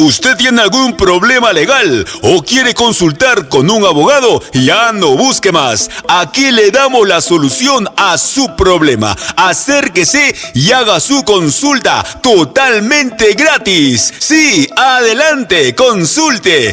¿Usted tiene algún problema legal o quiere consultar con un abogado? Ya no busque más. Aquí le damos la solución a su problema. Acérquese y haga su consulta totalmente gratis. Sí, adelante, consulte.